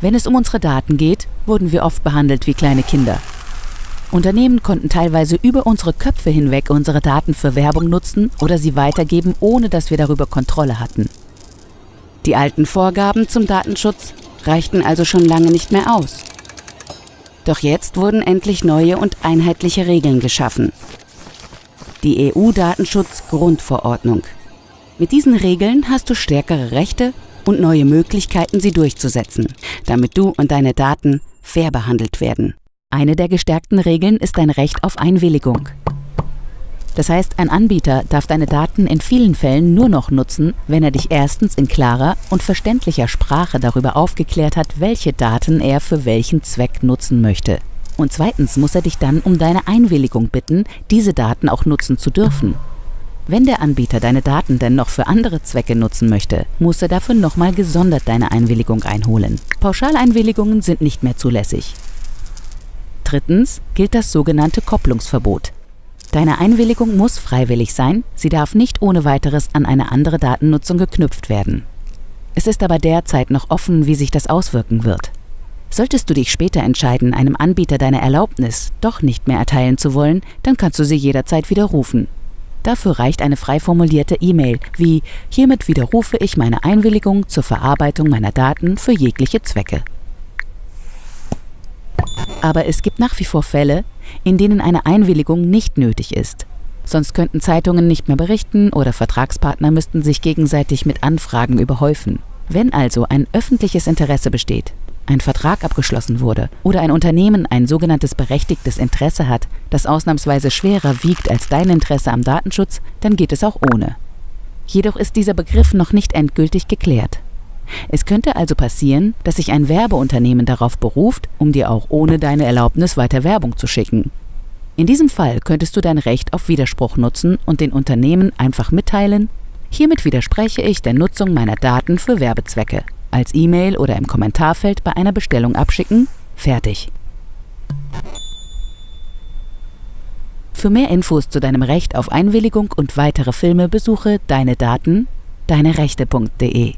Wenn es um unsere Daten geht, wurden wir oft behandelt wie kleine Kinder. Unternehmen konnten teilweise über unsere Köpfe hinweg unsere Daten für Werbung nutzen oder sie weitergeben, ohne dass wir darüber Kontrolle hatten. Die alten Vorgaben zum Datenschutz reichten also schon lange nicht mehr aus. Doch jetzt wurden endlich neue und einheitliche Regeln geschaffen. Die EU-Datenschutz-Grundverordnung. Mit diesen Regeln hast du stärkere Rechte und neue Möglichkeiten, sie durchzusetzen, damit du und deine Daten fair behandelt werden. Eine der gestärkten Regeln ist dein Recht auf Einwilligung. Das heißt, ein Anbieter darf deine Daten in vielen Fällen nur noch nutzen, wenn er dich erstens in klarer und verständlicher Sprache darüber aufgeklärt hat, welche Daten er für welchen Zweck nutzen möchte. Und zweitens muss er dich dann um deine Einwilligung bitten, diese Daten auch nutzen zu dürfen. Wenn der Anbieter deine Daten denn noch für andere Zwecke nutzen möchte, muss er dafür nochmal gesondert deine Einwilligung einholen. Pauschaleinwilligungen sind nicht mehr zulässig. Drittens gilt das sogenannte Kopplungsverbot. Deine Einwilligung muss freiwillig sein, sie darf nicht ohne weiteres an eine andere Datennutzung geknüpft werden. Es ist aber derzeit noch offen, wie sich das auswirken wird. Solltest du dich später entscheiden, einem Anbieter deine Erlaubnis doch nicht mehr erteilen zu wollen, dann kannst du sie jederzeit widerrufen. Dafür reicht eine frei formulierte E-Mail wie Hiermit widerrufe ich meine Einwilligung zur Verarbeitung meiner Daten für jegliche Zwecke. Aber es gibt nach wie vor Fälle, in denen eine Einwilligung nicht nötig ist. Sonst könnten Zeitungen nicht mehr berichten oder Vertragspartner müssten sich gegenseitig mit Anfragen überhäufen. Wenn also ein öffentliches Interesse besteht, ein Vertrag abgeschlossen wurde oder ein Unternehmen ein sogenanntes berechtigtes Interesse hat, das ausnahmsweise schwerer wiegt als dein Interesse am Datenschutz, dann geht es auch ohne. Jedoch ist dieser Begriff noch nicht endgültig geklärt. Es könnte also passieren, dass sich ein Werbeunternehmen darauf beruft, um dir auch ohne deine Erlaubnis weiter Werbung zu schicken. In diesem Fall könntest du dein Recht auf Widerspruch nutzen und den Unternehmen einfach mitteilen, hiermit widerspreche ich der Nutzung meiner Daten für Werbezwecke. Als E-Mail oder im Kommentarfeld bei einer Bestellung abschicken, fertig. Für mehr Infos zu deinem Recht auf Einwilligung und weitere Filme besuche deine Daten, deinerechte.de.